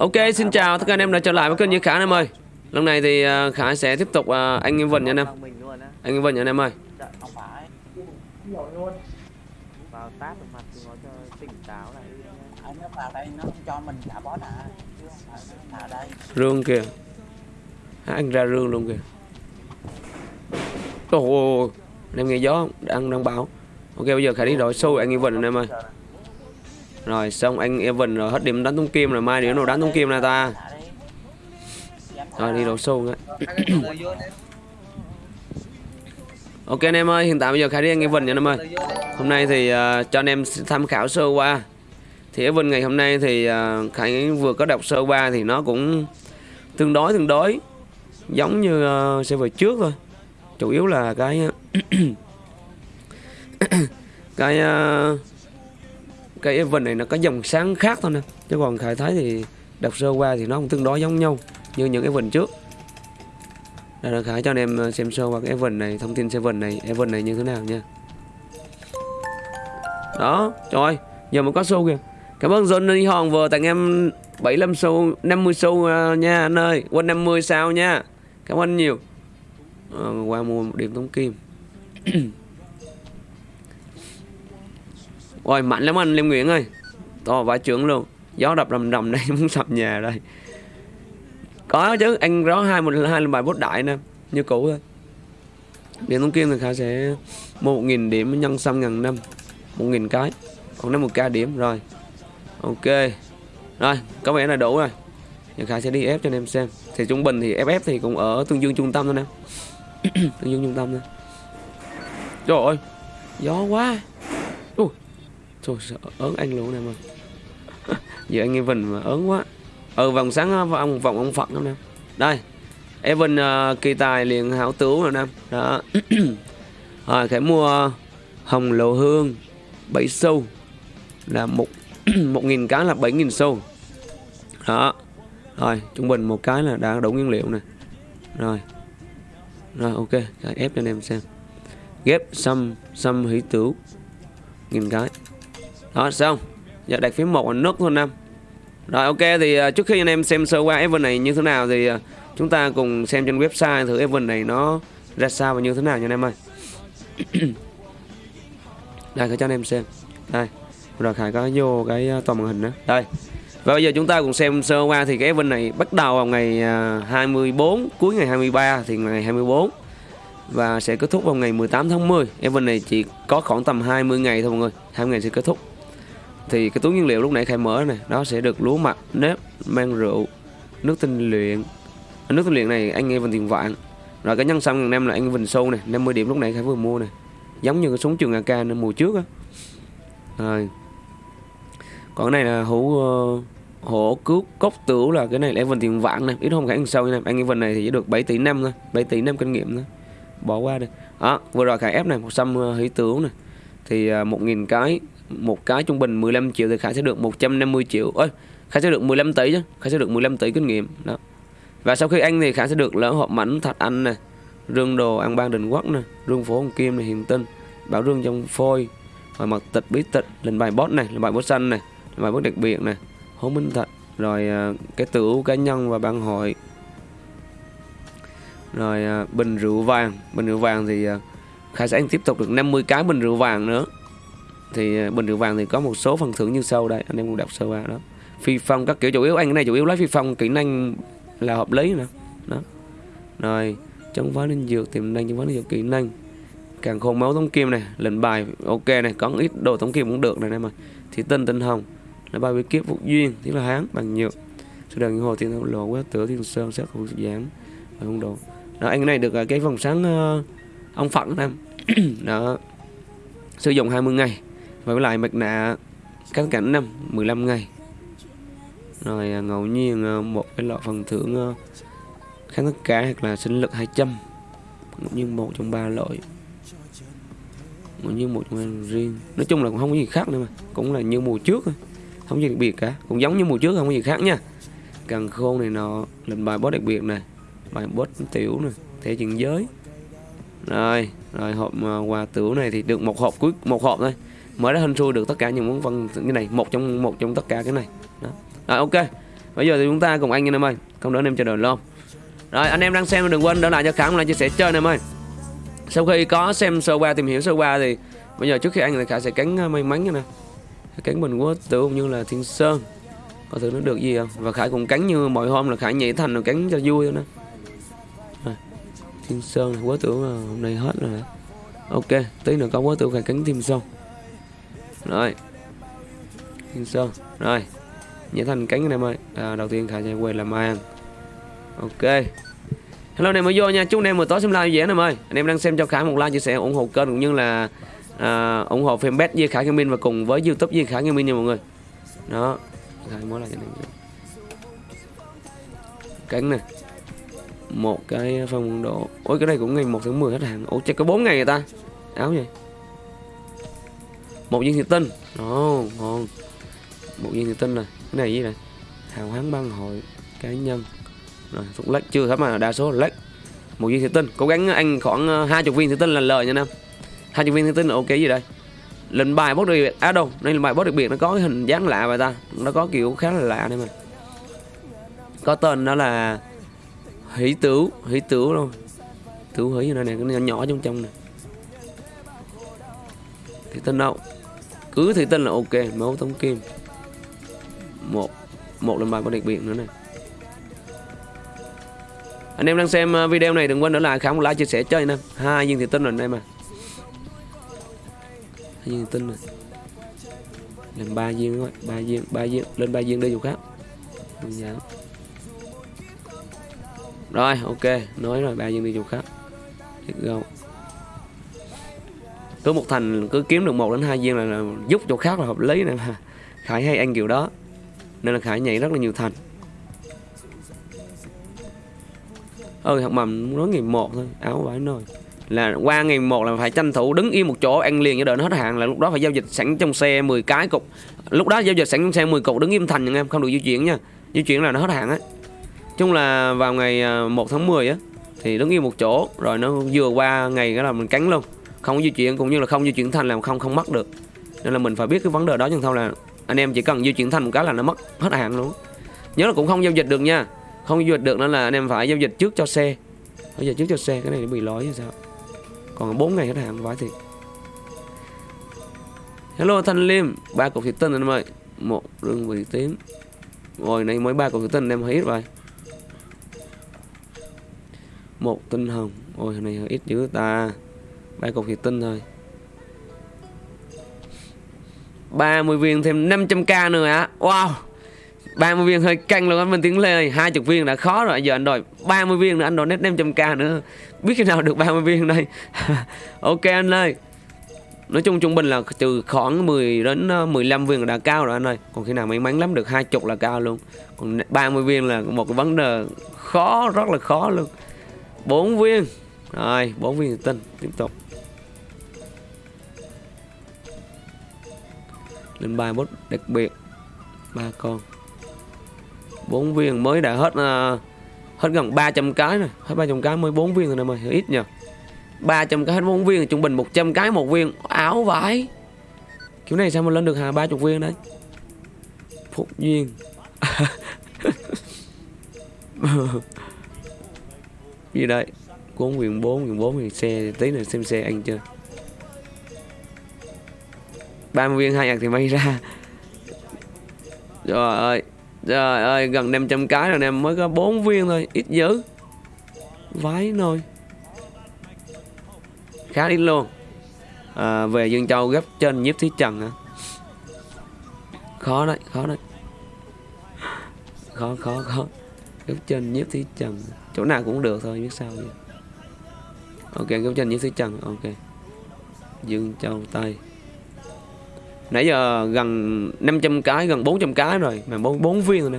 Ok, xin chào tất cả anh em đã trở lại với kênh Như Khả anh em ơi. Lần này thì uh, Khả sẽ tiếp tục uh, anh em Vinh nha anh em. Anh em Vinh nha anh em ơi. Không phải vào tát vào mặt chúng nó cho tỉnh táo lại đi nhá. anh nó vào đây nó cho mình cả bó à chứ không phải nó vào đây Rương kìa. Hả, anh ra rương luôn kìa. Ồ, anh em nghe gió không? Đang đang bão. Ok, bây giờ Khả đi đổi xu anh em Vinh anh em ơi. Rồi xong anh Evan rồi hết điểm đánh tung kim rồi mai nếu nào đánh tung kim này ta. Rồi đi đầu sâu ngay. Ok anh em ơi, hiện tại bây giờ Khải đi anh Evan nha anh em ơi. Hôm nay thì uh, cho anh em tham khảo sơ qua. Thì Evan ngày hôm nay thì uh, Khải vừa có đọc sơ qua thì nó cũng tương đối tương đối giống như uh, server trước thôi. Chủ yếu là cái cái uh, cái event này nó có dòng sáng khác thôi nè. Chứ còn Khải thấy thì đọc sơ qua thì nó cũng tương đối giống nhau như những event trước. Đây là Khải cho anh em ờ, xem sơ qua cái event này, thông tin event này, event này như thế nào nha. Đó, trời ơi, giờ mới có show kìa. Cảm ơn John đi hòn vừa tặng em 75 xu, 50 xu nha anh ơi. Quên 50 sao nha. Cảm ơn nhiều. à, qua mua một điểm tống kim. Ôi mạnh lắm anh Liêm Nguyễn ơi. To vãi trưởng luôn. Gió đập rầm rầm đây muốn sập nhà đây. Có chứ, anh rõ hai một hai lần bài bốt đại nè, như cũ thôi. Điểm thông kim thì Khả sẽ mua 1000 điểm nhân xăm ngàn năm. 1000 cái. Còn năm một k điểm rồi. Ok. Rồi, có vẻ là đủ rồi. Thì Khải sẽ đi ép cho anh em xem. Thì trung bình thì FF thì cũng ở tương dương trung tâm thôi nè. tương dương trung tâm thôi. Trời ơi, gió quá thôi Trời sợ ớn anh luôn em ơi. Giờ anh Evan mà ớn quá. Ừ vòng sáng vòng vòng ông Phật lắm em Đây. Evan uh, kỳ tài liền hảo tứ rồi em Đó. rồi Khải mua hồng lộ hương 7 sâu là một một nghìn cái là 7 nghìn sâu đó rồi trung bình một cái là đã đủ nguyên liệu nè rồi rồi ok Cái ép cho anh em xem ghép xăm xăm hỷ tửu nghìn cái đó xong giờ đặt phím một là nước thôi năm rồi, ok, thì à, trước khi anh em xem sơ qua event này như thế nào thì à, chúng ta cùng xem trên website thử event này nó ra sao và như thế nào nha anh em ơi. Đây Khải cho anh em xem. Đây, rồi Khải có vô cái à, toàn màn hình đó đây. Và bây giờ chúng ta cùng xem sơ qua thì cái event này bắt đầu vào ngày 24 cuối ngày 23 thì ngày 24 và sẽ kết thúc vào ngày 18 tháng 10 event này chỉ có khoảng tầm 20 ngày thôi, mọi người. 20 ngày sẽ kết thúc thì cái túi nguyên liệu lúc nãy khai mở này nó sẽ được lúa mạch nếp mang rượu nước tinh luyện. Nước tinh luyện này anh nghe vần tiền vạn. Rồi cái nhân xăm ngàn năm là anh Vinh Sâu này 50 điểm lúc nãy khai vừa mua này giống như cái súng trường AK mùa trước á. Rồi. Còn cái này là hũ uh, hổ cứu cốc tửu là cái này là Evan tiền vạn này ít không khả năng sâu nha. Anh Evan này thì chỉ được 7 tỷ năm thôi 7 tỷ năm kinh nghiệm thôi. Bỏ qua đi. Đó vừa rồi khai ép này một xăm uh, hỷ này thì ờ, uh, 1.000 cái một cái trung bình 15 triệu thì khải sẽ được 150 triệu. Ơi khải sẽ được 15 tỷ chứ. Khải sẽ được 15 tỷ kinh nghiệm. Đó. Và sau khi anh thì khải sẽ được lỡ hộp mảnh thạch anh này rương đồ ăn ban đình quốc nè rương phố hồng kim này hiền tinh bảo rương trong phôi rồi mặt tịch bí tịch lên bài boss này lên bài boss xanh này lên bài boss đặc biệt này hố minh thạch, rồi à, cái tửu cá nhân và ban hội. Rồi à, bình rượu vàng. Bình rượu vàng thì à, khải khai sẽ tiếp tục được 50 cái bình rượu vàng nữa thì ờ, bình rượu vàng thì có một số phần thưởng như sau đây anh em cũng đọc sơ qua đó. Phi phong các kiểu chủ yếu anh cái này chủ yếu lấy phi phong kỹ năng là hợp lý nữa đó. Rồi chống phá linh dược tiềm năng chống phá linh dược kỹ năng. Càng khôn máu tống kim này lệnh bài ok này có ít đồ tống kim cũng được này em ơi. Thì tinh tinh hồng là bài bí kiếp phục duyên tức là hán bằng nhược. Sự đàn hồ thiên lộ quá tửa thiên sơn sát hữu giảng và hung đồ. Đó anh cái này được à, cái vòng sáng uh, ông phận em. Đó. Sử dụng 20 ngày và với lại mặt nạ cắt cảnh năm 15 ngày. Rồi à, ngẫu nhiên à, một cái loại phần thưởng à, kháng tất cả hoặc là sinh lực 200 ngẫu nhiên một trong ba loại. Ngẫu nhiên một trong riêng. Nói chung là cũng không có gì khác nữa mà. Cũng là như mùa trước thôi. Không gì đặc biệt cả. Cũng giống như mùa trước, không có gì khác nha. Càng khôn này nó lệnh bài boss đặc biệt này. Bài boss tiểu này. Thể chuyện giới. Rồi rồi hộp quà tiểu này thì được một hộp cuối, một hộp thôi mới ra hình xui được tất cả những món văn cái này, một trong một trong tất cả cái này. Đó. Rồi, ok. Bây giờ thì chúng ta cùng anh anh em ơi. Không đỡ anh em chờ đợi lâu. Rồi, anh em đang xem đừng quên đỡ lại cho khả một chia sẻ chơi anh em ơi. Sau khi có xem sơ qua, tìm hiểu sơ qua thì bây giờ trước khi anh thì khả sẽ cắn ờ, may mắn nha nè cắn bình quốc tưởng cũng như là thiên sơn. Có thử nó được gì không? Và khải cũng cắn như mọi hôm là khải nhảy thành rồi cắn cho vui thôi nè thiên sơn quá tưởng hôm nay hết rồi. Ok, tí nữa có quá tưởng khải cắn thiên sơn rồi thiên sơn rồi nhảy thành cánh anh em ơi à, đầu tiên khải sẽ quay làm màn, ok hello anh em mới vô nha chúc anh em một tối xem live dễ anh em ơi anh em đang xem cho khải một like chia sẻ ủng hộ kênh cũng như là à, ủng hộ fanpage Duy Khải Gaming và cùng với YouTube Duy Khải Gaming nha mọi người. Đó. Khải mới lại cho anh em. Cánh này. Một cái phong độ. Ôi cái này cũng ngày 1 tháng 10 hết hàng. Ủa chắc có 4 ngày người ta. Áo gì? Một viên thủy tinh. oh, ngon. Một viên thủy tinh này. Cái này gì này? Hào hán băng hội cá nhân. Rồi, phút lách chưa thấm mà đa số là lách. Một viên thủy tinh. Cố gắng anh khoảng ờ, 20 viên thủy tinh là lời nha Nam hai nhân viên thủy tinh là ok gì đây lệnh bài boss đặc biệt à đâu đây là bài boss đặc biệt nó có cái hình dáng lạ vậy ta nó có kiểu khá là lạ đây mà có tên đó là hỷ tử hỷ tử luôn tử hỷ như này này, cái nhỏ nhỏ trong trong này thì tên đâu cứ thủy tinh là ok máu tống kim. Một một lần bài có đặc biệt nữa này. Anh em đang xem ờ, video này đừng quên nữa là khám một like, chia sẻ, chơi nè. Hai viên thủy tinh rồi anh em à. Hai viên tinh rồi. Lên ba viên thôi ba viên ba viên, lên ba viên đi dù khác. Dạ. rồi, ok, nói rồi, ba viên đi dù khác. Let's go cứ một thành cứ kiếm được một đến hai viên là, là giúp cho khác là hợp lý này mà khải hay ăn kiểu đó. Nên là khải nhảy rất là nhiều thành. Ơi học mầm nói ngày một thôi áo vải nồi. Là qua ngày một là phải tranh thủ đứng yên một chỗ ăn liền cho đợi nó hết hạn là lúc đó phải giao dịch sẵn trong xe 10 cái cục. Lúc đó giao dịch sẵn trong xe 10 cục đứng im thành nha em không được di chuyển nha. Di chuyển là nó hết hạn á. Chung là vào ngày à, 1 tháng 10 á thì đứng yên một chỗ rồi nó vừa qua ngày cái là mình cắn luôn không di chuyển, cũng như là không di chuyển thành là không không mất được. Nên là mình phải biết cái vấn đề đó nhưng thôi là anh em chỉ cần di chuyển thành một cái là nó mất hết hạn luôn. Nhớ là cũng không giao dịch được nha. Không giao dịch được nên là anh em phải giao dịch trước cho xe. Bây giờ trước cho xe, cái này nó bị lỗi hay sao? Còn 4 ngày hết hạn vãi thiệt. Hello, thanh liêm. Ba cục thịt tinh anh em ơi. Một rừng vị tím. Rồi này mới ba cục thịt tinh anh em hơi ít vậy một tinh hồng. Ôi này hơi ít dữ ta ba cục thịt tinh thôi. 30 viên, thêm 500k nữa ạ Wow. 30 viên hơi căng luôn anh Minh Tiến Lê 20 viên đã khó rồi. Giờ anh đòi 30 viên nữa, Anh đòi nét 500k nữa. Biết khi nào được 30 viên đây? Ok anh ơi. Nói chung trung bình là từ khoảng 10 đến ờ, 15 viên là đã cao rồi anh ơi. Còn khi nào may mắn lắm được 20 là cao luôn. Còn 30 viên là một cái vấn đề khó, Rất là khó luôn. 4 viên. Rồi 4 viên tinh Tiếp tục. Lên bài bot đặc biệt ba con. Bốn viên mới đã hết uh, hết gần 300 cái rồi. Hết 300 cái mới bốn viên rồi em ơi ít nhờ. 300 cái hết bốn viên trung bình 100 cái một viên. Áo vải kiểu này sao mà lên được hà 30 viên đấy phúc duyên. Gì đây? Cuốn quyền 4 quyền 4 thì xe tí nữa xem xe ăn chưa? 30 viên hai nhạc thì may ra. Trời ơi Trời ơi gần 500 cái rồi em mới có 4 viên thôi Ít dữ. Vái nồi. Khá ít luôn. À, Về Dương Châu gấp trên nhiếp thí trần hả? Khó đấy khó đấy. Khó khó khó. Gấp trên nhiếp thí trần. Chỗ nào cũng được thôi biết sao vậy Ok gấp trên nhiếp thí trần Ok. Dương Châu Tây. Nãy giờ gần 500 cái, gần 400 cái rồi. Mà 4, 4 viên rồi nè.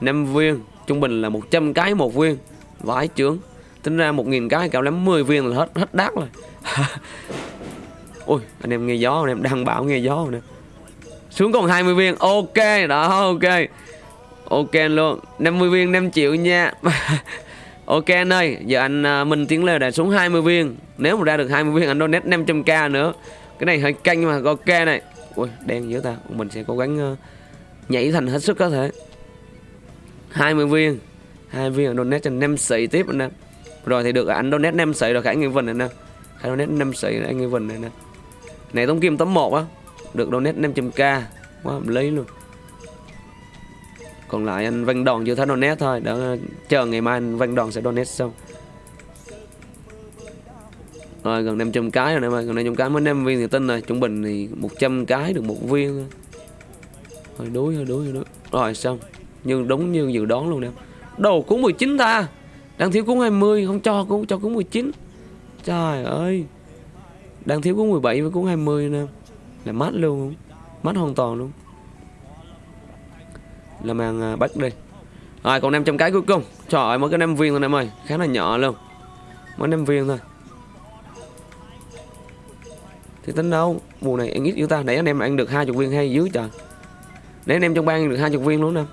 5 viên, trung bình là 100 cái một viên. Vãi chướng. Tính ra 1.000 cái cạo lắm 10 viên là hết hết đắt rồi. Ui, anh em nghe gió, anh em đang bảo nghe gió rồi nè. Xuống còn 20 viên, ok, đó, ok. Ok luôn. 50 viên 5 triệu nha. Ok anh ơi, giờ anh à, uh, Minh Tiến Lê đã xuống 20 viên. Nếu mà ra được 20 viên anh donate 500k nữa. Cái này hơi canh mà ok này. Ui đen dữ ta. Mình sẽ cố gắng uh, nhảy thành hết sức có thể. 20 viên. Hai viên donate cho nem sĩ tiếp anh em. Rồi thì được anh donate nem sĩ rồi khải nghi vinh anh em khải donate nem sĩ anh nghi vinh này nè. Này tống kim tấm 1 á. Được donate 500k quá hợp lý luôn. Còn lại anh văn đòn chưa thấy donate thôi. Đã chờ ngày mai anh văn đòn sẽ donate xong rồi gần 500 cái rồi em ơi, gần 500 cái. Mới 5 viên thì tin rồi, trung bình thì 100 cái được một viên thôi. Hơi đuối hơi đuối hơi đuối. Rồi, xong. Nhưng đúng như dự đoán luôn em. Đầu cuốn 19 ta. Đang thiếu cuốn 20 không cho cũng cho cuốn 19 trời ơi. Đang thiếu cuốn 17 với cuốn 20 nè là mát luôn không mát hoàn toàn luôn. Là mang à, bắt đi. Rồi, còn 500 cái cuối cùng. Trời ơi, mới có 5 viên thôi em ơi. Khá là nhỏ luôn. Mới 5 viên thôi thì tính đâu mùa này anh ít chúng ta. Để anh em ăn được hai chục viên hay dưới trời. Để anh em trong bang được hai chục viên luôn nè.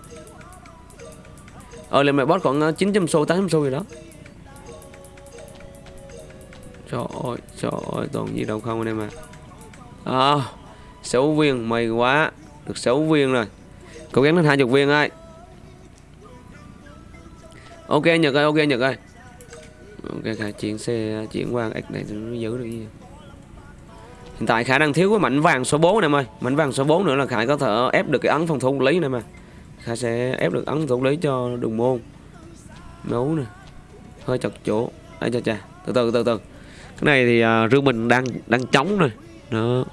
Ờ lên mày boss khoảng 900 xu 800 xu gì đó. Trời ơi trời ơi toàn gì đâu không anh em à à, 6 viên mày quá. Được 6 viên rồi. Cố gắng lên hai chục viên ơi. Ok nhật ơi ok nhật ơi. Ok chuyển xe chuyển qua x này nó giữ được gì? Hiện tại Khải đang thiếu cái mảnh vàng số 4 này em ơi. Mảnh vàng số 4 nữa là Khải có thể ép được cái ấn phòng thủ lý này mà Khải sẽ ép được ấn thủ lý cho đường môn. Nấu nè. Hơi chật chỗ. Đây cha cha Từ từ từ từ. Cái này thì à, uh, rương mình đang đang trống rồi Đó.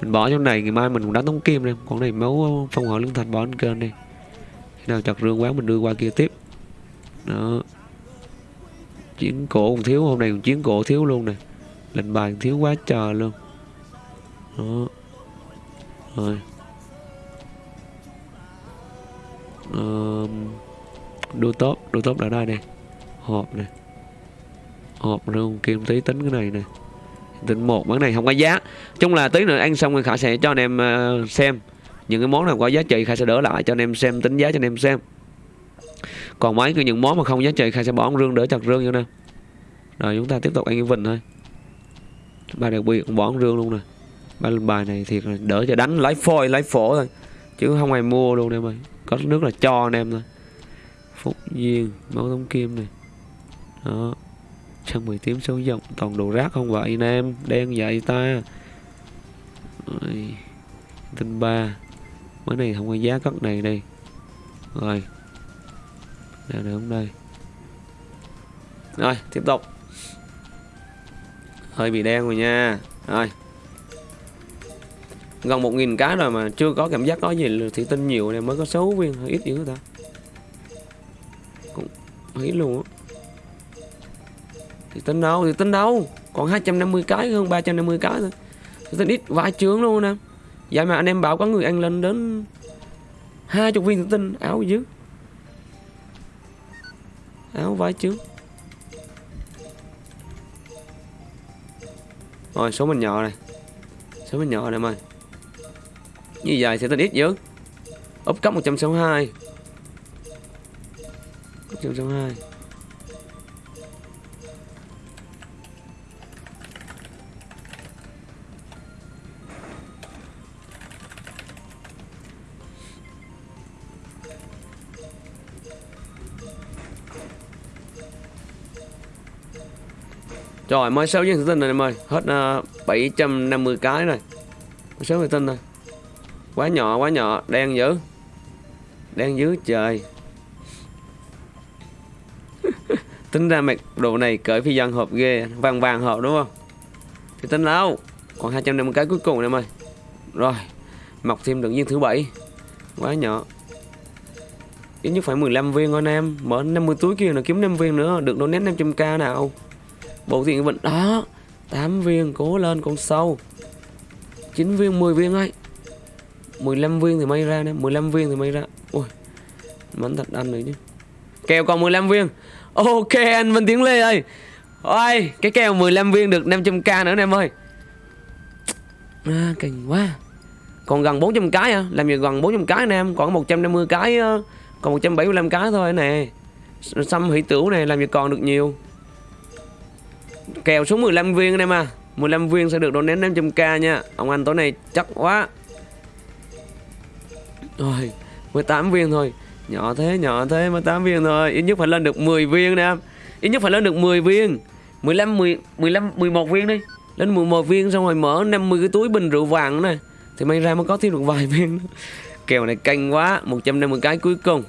Mình bỏ trong này ngày mai mình cũng đánh tống kim đây Còn này máu à, phong hỏa lương thành bỏ lên kênh đi. Khi nào chặt rương quá mình đưa qua kia tiếp. Đó. Chiến cổ cũng thiếu Hôm nay cũng chiến cổ thiếu luôn nè. Lệnh bài thiếu quá trời luôn đó. Rồi. Um, đô top đô top đã đây nè. Hộp nè. Hộp rồi kim tí tính cái này nè. Tính một món này không có giá. Chung là tí nữa ăn xong rồi khả sẽ cho anh em uh, xem. Những cái món nào có giá trị khả sẽ đỡ lại cho anh em xem tính giá cho anh em xem. Còn mấy cái những món mà không giá trị khả sẽ bỏ rương đỡ chặt rương vô nè. Rồi chúng ta tiếp tục ăn cái vịnh thôi. Ba đặc biệt bỏ rương luôn nè bài này thiệt là đỡ cho đánh. Lấy phôi lấy phổ thôi. Chứ không ai mua luôn em ơi. Có nước là cho anh em thôi. Phúc duyên máu tống kim này. Đó. Chân mười tím số dòng. Toàn đồ rác không vậy anh em? Đen vậy ta. Rồi. tinh ba. Mới này không có giá cất này đây. Rồi. Nào nữa không đây. Rồi, tiếp tục. Hơi bị đen rồi nha. Rồi gần một nghìn cái rồi mà chưa có cảm giác có gì thì tin nhiều này mới có số viên ít dữ ta. Cũng ít luôn á. Thì tin đâu? Thì tin đâu? Còn 250 cái hơn 350 cái thôi. Thì tin ít vài trường luôn nè. Vậy mà anh em bảo có người ăn lên đến hai chục viên thì tin áo dữ áo vải chứ rồi, số mình nhỏ này. Số mình nhỏ này em ơi như vậy sẽ tên ít dữ úp cấp 162 162 Rồi mới 6 viên tin rồi em ơi Hết uh, 750 cái rồi Mới 6 viên tin rồi Quá nhỏ quá nhỏ. Đen dữ. Đen dữ trời. Tính ra mạch đồ này cởi phi dân hộp ghê. Vàng vàng hộp đúng không? Thì tính đâu? Còn 250 cái cuối cùng em ơi Rồi, Mọc thêm được viên thứ bảy. Quá nhỏ. Ít nhất phải 15 viên thôi anh em. Mở 50 túi kia là kiếm 5 viên nữa. Được donate 500k nào. Bộ tiền vận đó 8 viên cố lên con sâu. 9 viên 10 viên ấy. 15 viên thì may ra nè 15 viên thì may ra. Ui Bắn thật ăn rồi chứ. Kèo còn 15 viên. Ok anh Vinh Tiến Lê ơi. Ôi Cái kèo 15 viên được 500k nữa em ơi. À, Kinh quá. Còn gần 400 cái à Làm gì gần 400 cái nè em? Còn 150 cái ờ, Còn 175 cái thôi nè. Xăm hỷ tửu này làm gì còn được nhiều. Kèo số 15 viên anh em à. 15 viên sẽ được đón đến 500k nha. Ông anh tối nay chắc quá rồi 18 viên thôi Nhỏ thế, nhỏ thế 18 viên thôi. Ít nhất phải lên được 10 viên nè em. Ít nhất phải lên được 10 viên. 15 10 15 11 viên đi. Lên 11 viên xong rồi mở 50 cái túi bình rượu vàng này. Thì may ra mới có thêm được vài viên. nữa. Kèo này canh quá, 150 cái cuối cùng.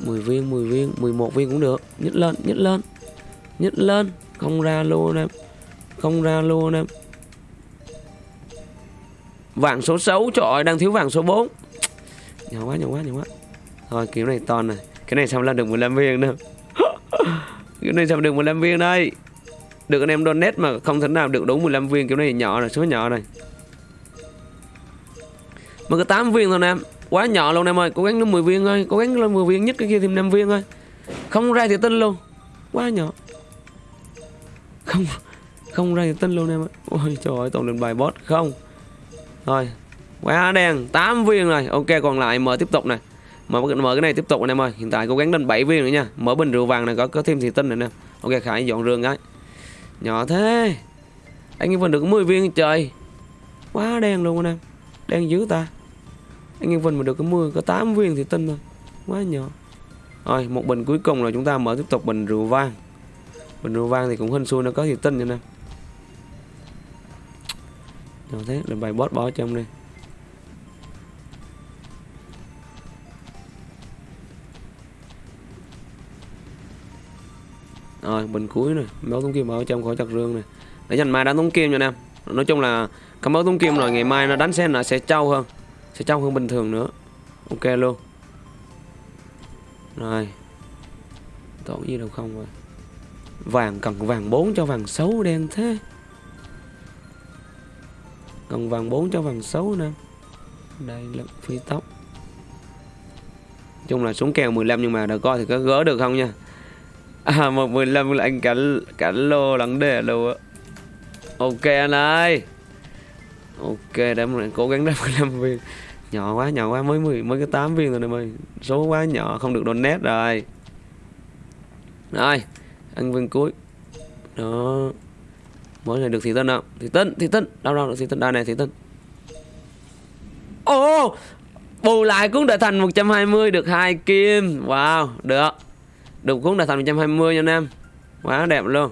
10 viên, 10 viên, 11 viên cũng được. Nhất lên, nhất lên. Nhất lên, không ra luôn em. Không ra luôn em. Vàng số 6 trời ơi, đang thiếu vàng số 4 Nhỏ quá, nhỏ quá, nhỏ quá. Thôi kiểu này to này. Cái này sao lên được 15 viên nữa Kiểu này sao được 15 viên đây? Được anh em donate mà không thể nào được đủ 15 viên Kiểu này nhỏ rồi, số nhỏ này Mà có 8 viên thôi em. Quá nhỏ luôn em ơi, cố gắng lên 10 viên thôi. Cố gắng lên 10 viên, nhất cái kia thêm 5 viên thôi. Không ra thì tin luôn. Quá nhỏ. Không Không ra thì tin luôn em ơi Ôi trời ơi, tổng lượng bài boss Không. Thôi Quá đen 8 viên rồi. Ok còn lại mở tiếp tục này. Mở, mở cái này tiếp tục anh em ơi. Hiện tại cố gắng lên 7 viên nữa nha. Mở bình rượu vàng này có có thêm thị tinh này nè. Ok Khải dọn rương cái. Nhỏ thế. Anh em Vinh được 10 viên trời. Quá đen luôn anh em. Đen dữ ta. Anh em Vinh mà được có 10 có 8 viên thì tinh thôi. Quá nhỏ. Rồi một bình cuối cùng rồi chúng ta mở tiếp tục bình rượu vang. Bình rượu vang thì cũng hên xui nó có thì tinh nha anh em. Nhỏ thế là bài boss bỏ trong đi. Rồi, bình cuối này, Máu tống kim ở trong khỏi chặt rương này. Để dành mai đánh tống kim cho anh em. Nói chung là cảm máu tống kim rồi, ngày mai nó đánh sen là sẽ trâu hơn, Sẽ trâu hơn bình thường nữa. Ok luôn. Rồi. Tổn gì đâu không rồi. Vàng, cần vàng 4 cho vàng xấu đen thế còn vàng 4 cho vàng 6 nữa. Đây là phi tóc chung là xuống kèo 15 nhưng mà đã coi thì có gỡ được không nha? À một 15 là anh cả cả lô lắng đề luôn á. Ok anh ơi. Ok, để mình cố gắng ra 15 viên. Nhỏ quá nhỏ quá, mới 10 mới cái 8 viên rồi em ơi Số quá nhỏ, không được donate rồi. Rồi, Ăn viên cuối. Đó. Mới này được thị tân nào thì tân thì tân. Đâu đâu được thị tân. Đây này thí tân. Ô oh, Bù lại cũng đã thành 120 được hai kim. Wow, được. Được cũng đã thành 120 nha anh em. Quá đẹp luôn.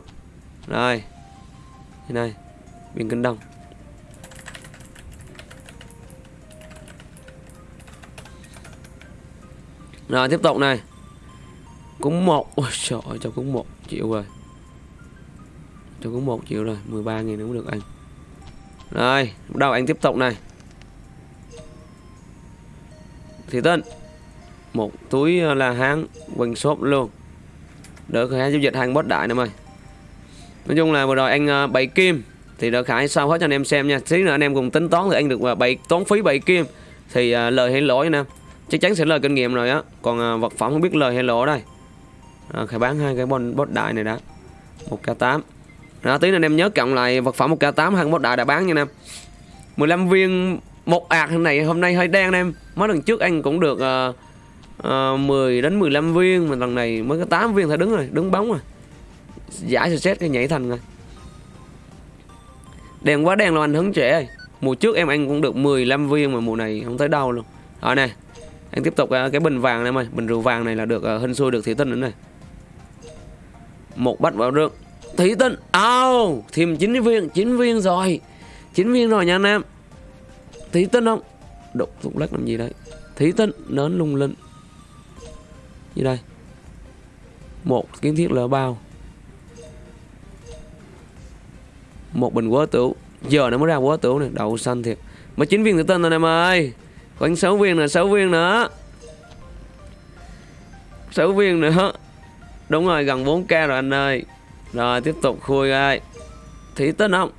Rồi. Đây này bình kinh đông. Rồi tiếp tục này. Cũng một. Ôi trời ơi cho cũng một. Triệu rồi tôi cũng một triệu rồi 13 nghìn cũng được anh. Rồi Bắt đầu anh tiếp tục này. Thì tên Một túi ờ, là háng quần shop luôn. Đỡ khải giao dịch hàng boss đại em ơi Nói chung là vừa rồi anh ờ, bảy kim Thì đỡ khải sau hết cho anh em xem nha. Tí nữa anh em cùng tính toán thì anh được ờ, bảy tốn phí bảy kim. Thì lời hay lỗi nè. Chắc chắn sẽ lời kinh nghiệm rồi á. Còn vật phẩm không biết lời hay lỗ đây. À, Khải bán hai cái bon boss đại này đã. 1k8 đó, tí nữa anh em nhớ cộng lại vật phẩm 1k8 hơn boss đại đã bán nha anh em 15 viên một ạc này hôm nay hơi đen anh em. Mấy lần trước anh cũng được uh, uh, 10 đến 15 viên Mà lần này mới có 8 viên thôi đứng rồi Đứng bóng rồi. Giải set cái nhảy thành rồi. Đen quá đen luôn anh hứng trẻ ơi. Mùa trước em anh cũng được 15 viên Mà mùa này không tới đâu luôn. Rồi nè Anh tiếp tục uh, cái bình vàng này em ơi. Bình rượu vàng này là được uh, hên xui được thủy tinh nữa này Một bát vào rượu. Thị tinh oh, Thêm 9 viên 9 viên rồi. 9 viên rồi nha anh em. Thị tinh không Đục thuốc lắc làm gì đây? Thị tinh nến lung linh. Như đây. Một kiến thiết lỡ bao. Một bình quá tửu Giờ nó mới ra quá tửu này Đậu xanh thiệt. Mà 9 viên thị tinh rồi em ơi. Khoảng 6 viên nè 6 viên nữa 6 viên nữa Đúng rồi gần 4k rồi anh ơi. Rồi tiếp tục khui ơi thủy tinh không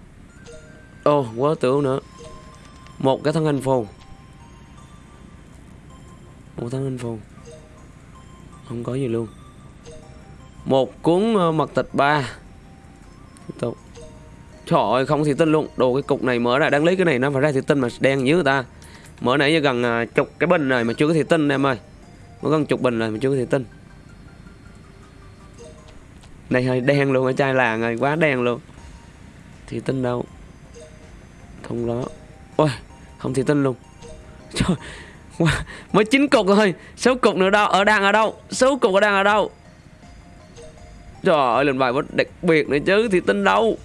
Ồ oh, quá tưởng nữa. Một cái thân hình phù Một thân hình phù Không có gì luôn. Một cuốn ờ, mật tịch ba. Tiếp tục. Trời ơi không thủy tinh luôn. Đồ cái cục này mở ra đáng lý cái này nó phải ra thủy tinh mà đen dữ người ta. Mở nãy giờ gần ờ, chục cái bình này mà chưa có thủy tinh em ơi. Mới gần chục bình rồi mà chưa có thủy tinh này hơi đen luôn ở chai làng rồi Quá đen luôn. Thì tinh đâu? Không đó Ôi không thì tinh luôn. Trời Wow, mới chín cục thôi sáu cục nữa đâu ở đang ở đâu? Sáu cục ở đang ở đâu? Trời ơi lần bài bất đặc biệt nữa chứ thì tin đâu?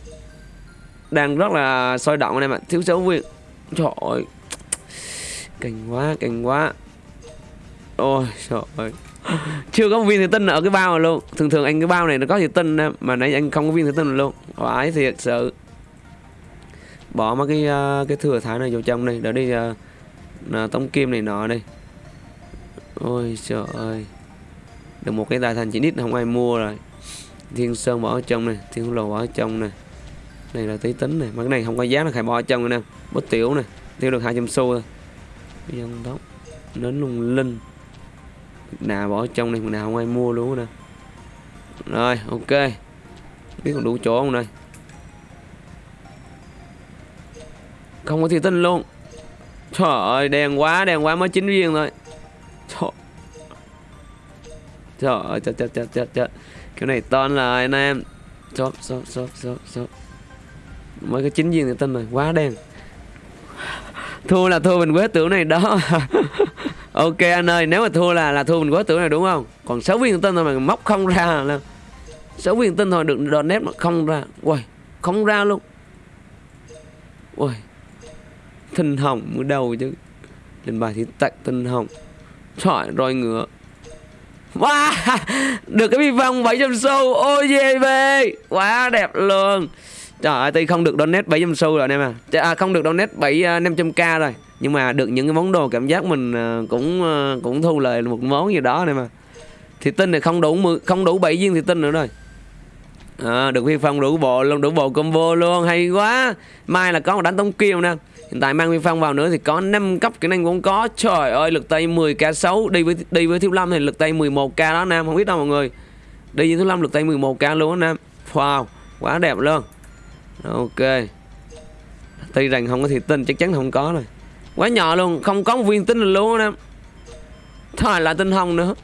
Đang rất là sôi động anh em ạ thiếu số viên, trời ơi kinh quá kinh quá. Ôi trời ơi. chưa có viên thủy tinh ở cái bao này luôn. Thường thường anh cái bao này nó có thủy tinh mà nãy anh không có viên thủy tinh luôn. Vãi thiệt sự. Bỏ mấy cái uh, cái thừa thái này vô trong đây để đi uh, tống kim này nọ đây ôi trời ơi. Được một cái tài thành chỉ nít không ai mua rồi. Thiên sơn bỏ ở trong này thiên lồ bỏ ở trong này. Này là tí tính này mà cái này không có giá là phải bỏ ở trong nè. Bút tiểu này tiêu được 200 xu thôi. Dân tóc nến lung linh nào bỏ trong này nào không ai mua luôn nè. Rồi ok. Biết còn đủ chỗ không đây? Không có thì tinh luôn. Trời ơi đen quá đen quá mới chín viên thôi. Trời, trời ơi chết chết chết chết chết cái này ton là anh em. Shop shop shop shop shop mới cái chín viên thì tinh rồi quá đen. Thua là thua mình quế tưởng này đó. ok anh ơi, nếu mà thua là là thua mình quá tưởng này đúng không? Còn 6 viên tinh thôi mà móc không ra là sáu viên tinh thôi, được đòn nét mà không ra. Ui không ra luôn. Ui tinh hồng mới đầu chứ? Lên bài thì tạch tinh hồng. Trời roi ngựa. Wow, được cái bi vòng 700 xu. Ôi về quá đẹp luôn trời ơi tuy không được donate 700 xu rồi anh em à. À không được donate 7 uh, 500k rồi. Nhưng mà được những cái món đồ cảm giác mình uh, cũng uh, cũng thu lời một món gì đó anh em à. thì tinh này không đủ 10, không đủ 7 viên thì tinh nữa rồi. À, được phi phong đủ bộ luôn đủ bộ combo luôn hay quá. Mai là có một đánh tống kiêu nè. Hiện tại mang phi phong vào nữa thì có 5 cấp kỹ năng cũng có. Trời ơi lực tay 10 k 6 đi với đi với thiếu lâm thì lực tay 11 k đó nam không biết đâu mọi người. Đi với thiếu lâm lực tay 11 k luôn đó nam wow quá đẹp luôn ok. Tuy rằng không có thị tinh chắc chắn không có rồi. Quá nhỏ luôn không có một viên tinh luôn em thôi là tinh hồng nữa.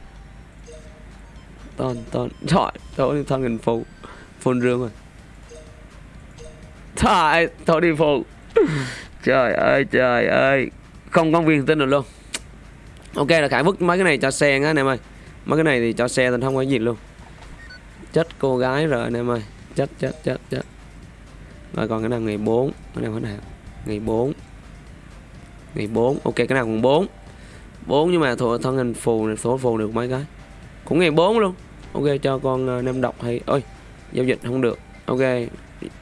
Toàn toàn trời thôi thân hình phụ. Phun rương rồi. Thôi, thôi đi phụ. Trời ơi, trời ơi. Không có viên tin được luôn. Ok là Khải vứt mấy cái này cho xe á anh em ơi. Mấy cái này thì cho xe thì không có gì luôn. Chết cô gái rồi anh em ơi. Chết, chết, chết, chết. Rồi còn cái nào? Ngày 4 Cái nào cái nào? Ngày 4 Ngày 4, ok cái nào còn 4 4 nhưng mà thuộc thân hình phù này số phù được mấy cái. Cũng ngày 4 luôn. Ok cho con ờ, uh, nem độc hay ơi giao dịch không được. Ok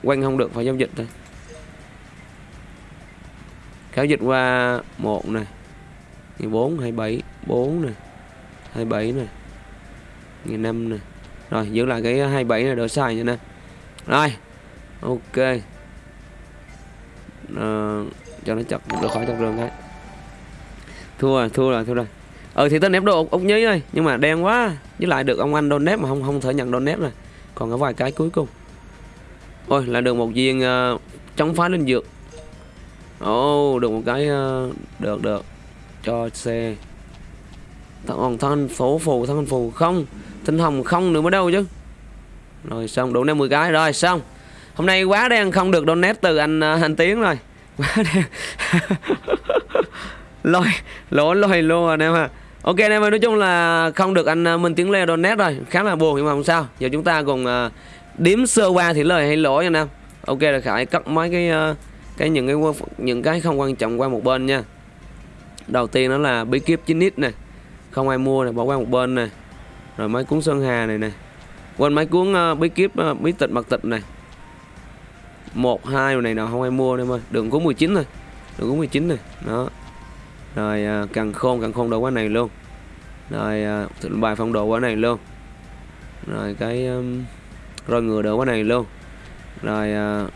quanh không được phải giao dịch thôi. Giao dịch qua một này. Ngày bốn hai bảy bốn này. Hai bảy này. Ngày 5 này. Rồi giữ lại cái ờ, hai bảy này đỡ xài nha nè. Rồi ok. À, cho nó chặt được khỏi chặt rừng cái thua rồi thua rồi thua rồi. Ừ thì tên nép đồ ốc nhí ơi nhưng mà đen quá. Với lại được ông anh đôn nép mà không không thể nhận đôn nép rồi. Còn có vài cái cuối cùng. Ôi là được một viên uh, chống phá linh dược. Ồ oh, được một cái uh, được được. Cho xe còn thân phố phù thân phù không. Tinh hồng không nữa mới đâu chứ. Rồi xong đủ 50 cái rồi xong hôm nay quá đen không được donate từ anh à, anh tiến rồi. Quá đen lôi lỗ lôi luôn anh em à Ok anh em ơi, nói chung là không được anh à, Minh Tiến Lê donate rồi. Khá là buồn nhưng mà không sao. Giờ chúng ta cùng uh, đếm sơ qua thì lời hay lỗi anh em. Ok là Khải cắt mấy cái uh, cái những cái những cái không quan trọng qua một bên nha. Đầu tiên đó là bí kíp 9 nít này Không ai mua này bỏ qua một bên này Rồi mấy cuốn Sơn Hà này nè. Quên mấy cuốn uh, bí kíp uh, bí tịch mật tịch này một hai này nào không ai mua em ơi. Đường có 19 thôi. Đường có 19 này Đó. Rồi à, càng khôn càng khôn đồ quá này luôn. Rồi à, bài phong độ quá này luôn. Rồi cái um, rồi ngựa đồ quá này luôn. Rồi à,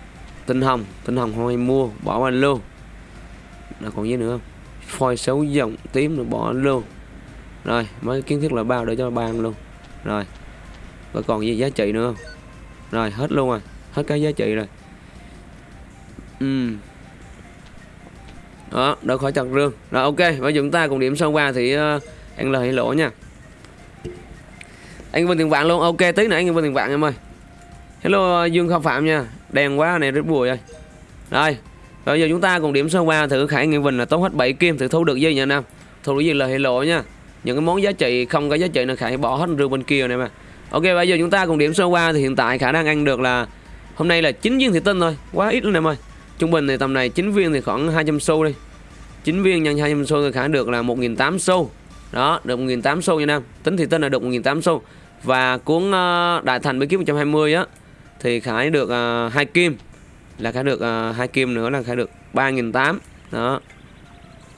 tinh hồng tinh hồng không ai mua bỏ anh luôn. Là còn gì nữa không? Phôi xấu dòng tím rồi bỏ anh luôn. Rồi mấy kiến thức là bao để cho ban luôn. Rồi rồi còn gì giá trị nữa không? Rồi hết luôn rồi. Hết cái giá trị rồi ừ. Đó đỡ khỏi chặt rương. Rồi ok. Và chúng ta cùng điểm sâu qua thì ờ, uh, ăn lời hay lỗ nha. Anh vinh tiền vạn luôn. Ok tí nữa anh vinh tiền vạn em ơi. Hello ờ, dương không phạm nha. Đèn quá này rất bùi ơi. Rồi bây giờ chúng ta cùng điểm sơ qua thử khải nghĩa vinh là tốt hết 7 kim thử thu được dây nha nam. Thu được gì lời hay lỗ nha. Những cái món giá trị không có giá trị là khải bỏ hết rương bên kia này mà ok bây giờ chúng ta cùng điểm sơ qua thì hiện tại khả đang ăn được là hôm nay là 9 viên thủy tinh thôi. Quá ít luôn em ơi trung bình thì tầm này 9 viên thì khoảng 200 xu đi. 9 viên nhân 200 xu thì khả được là 1.800 xu. Đó được 1.800 xu nha nam. Tính thì tên là được 1.800 xu. Và cuốn uh, đại thành bí kíp 120 á thì khải được ờ, hai uh, kim. Là khải được ờ, hai uh, kim nữa là khải được 3.800 đó.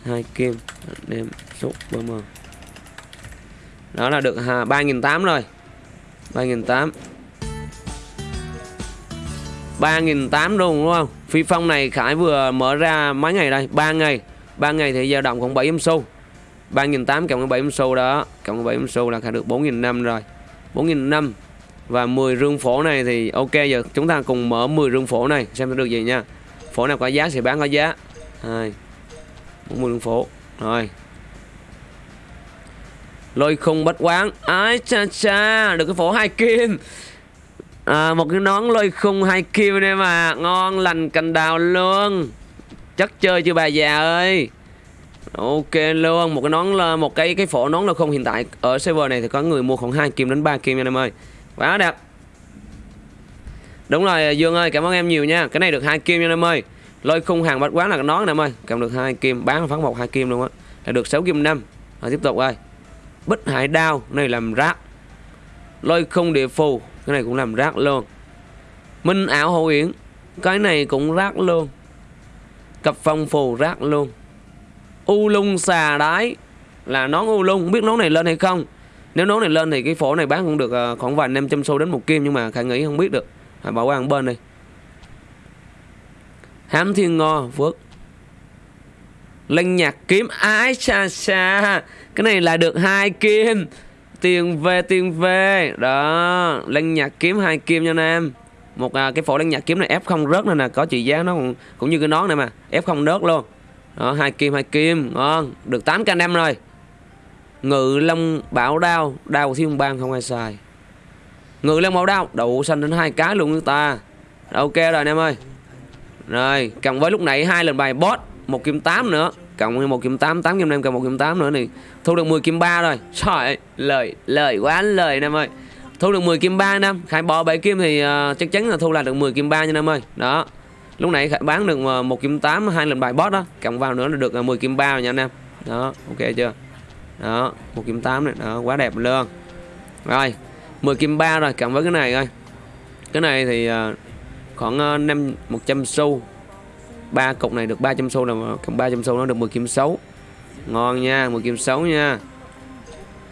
Hai kim đem xúc bơm đó là được à, 3.800 rồi. 3.800 3.800 luôn đúng không? Phi phong này, Khải vừa mở ra mấy ngày đây? 3 ngày. 3 ngày thì dao động khoảng 7 xu. 3.800 cộng 7 xu đó, cộng 7 xu là Khải được 4.500 rồi. 4.500 và 10 rương phổ này thì ok giờ. Chúng ta cùng mở 10 rương phổ này, xem nó được gì nha. Phổ nào có giá thì bán có giá. 2 40 rương phổ. Rồi. Lôi khung bất quán. Ái cha cha, được cái phổ hai kim à, một cái nón lôi khung hai kim đây mà. Ngon lành cành đào luôn. Chất chơi chưa bà già ơi. Ok luôn. Một cái nón là một cái cái phổ nón lôi khung hiện tại ở server này thì có người mua khoảng 2 kim đến 3 kim nha em ơi. Quá đẹp. Đúng rồi dương ơi cảm ơn em nhiều nha. Cái này được hai kim nha em ơi. Lôi khung hàng bách quán là cái nón nè em ơi. Cầm được hai kim bán phát một hai kim luôn á. Là được 6 kim năm. Rồi tiếp tục ơi bích hải đao này làm rác. Lôi khung địa phù cái này cũng làm rác luôn. Minh ảo hậu yển cái này cũng rác luôn. Cặp phong phù rác luôn. U lung xà đái. Là nón u lung. Không biết nón này lên hay không. Nếu nón này lên thì cái phổ này bán cũng được à, khoảng vài 500 xu đến một kim, nhưng mà khả nghĩ không biết được. Hãy bỏ qua một bên đi. Hám thiên ngo, phước. Linh nhạc kiếm ái xa xa. Cái này là được hai kim. Tiền về tiền về Đó lăng nhạc kiếm hai kim nha em. Một à, cái phổ lăng nhạc kiếm này ép không rớt này nè Có trị giá nó cũng, cũng như cái nón này mà Ép không rớt luôn. Đó hai kim hai kim Ngon. Được 8 k năm rồi. Ngự long bảo đao Đao thiên bang không ai xài. Ngự long bảo đao Đậu xanh đến hai cái luôn người ta. Ok rồi anh em ơi. Rồi Cộng với lúc nãy hai lần bài boss một kim 8 nữa cộng 1 kiếm 8 8 kiếm 5 cộng 1 kiếm 8 nữa thì thu được 10 kiếm 3 rồi. Trời lời lời quá lời anh em ơi. Thu được 10 kiếm 3 anh em. Khải bỏ 7 kiếm thì uh, chắc chắn là thu lại được 10 kiếm 3 nha em ơi. Đó. Lúc nãy khải bán được uh, một kim 8 hai lần bài boss đó. Cộng vào nữa là được ờ, uh, 10 kiếm 3 rồi nha anh em. Đó ok chưa? Đó một kiếm 8 này. Đó quá đẹp luôn. Rồi 10 kim 3 rồi cộng với cái này coi. Cái này thì uh, khoảng uh, 5 100 xu ba cục này được 300 xu là cộng 300 xu nó được 10 kim xấu. Ngon nha 10 kim xấu nha.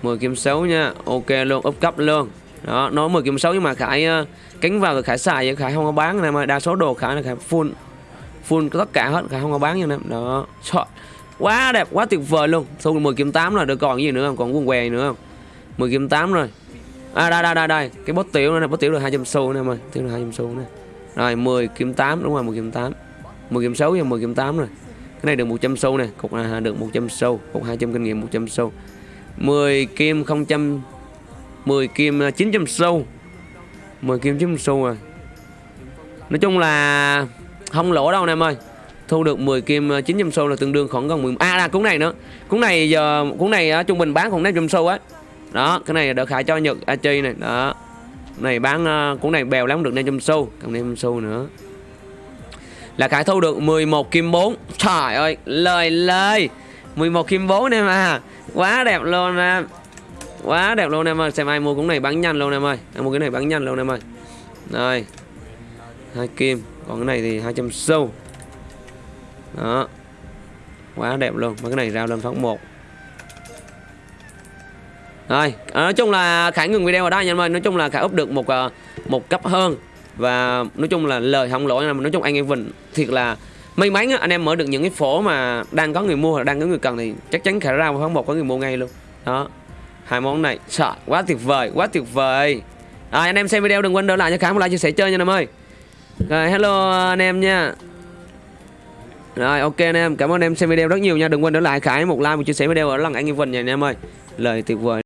10 kim xấu nha ok luôn úp cấp luôn. Đó nó 10 kim xấu nhưng mà khải uh, cánh vào rồi khải xài vậy khải không có bán này mà đa số đồ khải là khải full full tất cả hết khải không có bán như này đó Trời, quá đẹp quá tuyệt vời luôn. Thu 10 kim 8 rồi được còn gì nữa không? Còn quần què nữa không? 10 kim 8 rồi. À đây đây đây đây cái bốt tiểu này bốt tiểu được 200 xu nè ơi tiểu được 200 xu nè. Rồi 10 kiếm 8 đúng rồi 10 kiếm 8 10 game 6 và 10 game 8 rồi. Cái này được 100 sâu nè, cục này được 100 sâu, cục 200 kinh nghiệm 100 sâu. 10 kim 000 10 kim à, 900 sâu. 10 kim 900 sâu rồi nói chung là không lỗ đâu anh em ơi. Thu được 10 kim à, 900 sâu là tương đương khoảng gần 10 à là cuốn này nữa. Cuốn này giờ cuốn này trung bình bán khoảng 500 sâu á. Đó, cái này đỡ khải cho nhật Achi này. Đó. Này bán cuốn này bèo lắm, được 500 sâu, còn 500 sâu nữa là Khải thu được 11 kim 4 Trời ơi, lời lời. 11 kim 4 em à Quá đẹp luôn em. Quá đẹp luôn em ơi. Xem ai mua cũng này bán nhanh luôn em ơi. Em mua cái này bán nhanh luôn em ơi. Đây. Hai kim. Còn cái này thì 200 xu. Đó. Quá đẹp luôn. Mà cái này rao lên phát 1 Rồi. Ờ, nói chung là Khải ngừng video ở đây nha em ơi. Nói chung là Khải úp được một ờ, một cấp hơn và nói chung là lời không lỗi nói chung anh em vịnh thiệt là may mắn anh em mở được những cái phổ mà đang có người mua hoặc đang có người cần thì chắc chắn khả ra tháng một có người mua ngay luôn. Đó. Hai món này sợ quá tuyệt vời quá tuyệt vời. À, anh em xem video đừng quên đỡ lại cho khám một like chia sẻ chơi nha em ơi. Rồi hello anh em nha. Rồi ok anh em cảm ơn anh em xem video rất nhiều nha. Đừng quên đỡ lại khải một like một chia sẻ video ở lần anh em Vinh nha anh em ơi. Lời tuyệt vời.